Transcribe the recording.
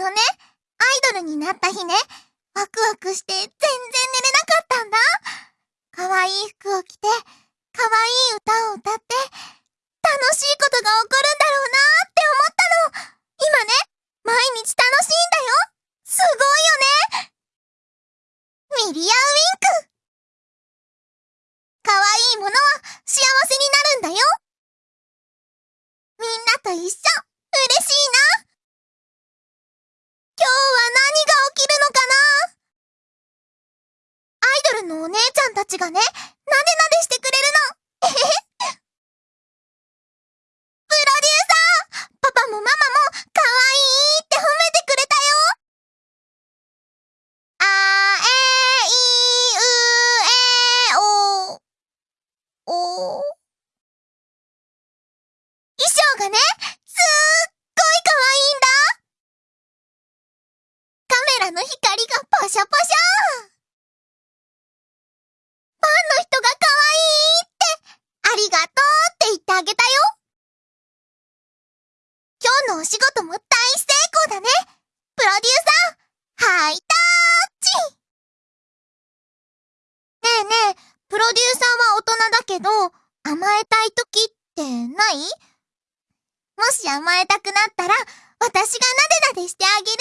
のね、アイドルになった日ね、ワクワクして全然寝れなかったんだ。可愛い服を着て、可愛い歌を歌って、楽しいことが起こるんだろうなーって思ったの。今ね、毎日楽しいんだよ。すごいよね。ミリアウィンク。可愛いものは幸せになるんだよ。みんなと一緒、のお姉ちゃんたちがね、なでなでしてくれるの。プロデューサーパパもママも可愛いって褒めてくれたよあえいうえお。お。衣装がね、すっごい可愛いんだカメラの光がパシャパシャファンの人が可愛いってありがとうって言ってあげたよ今日のお仕事も大成功だね。プロデューサーハイタッチ。ねえねえ、プロデューサーは大人だけど、甘えたい時ってない？もし甘えたくなったら、私がなでなでしてあげる。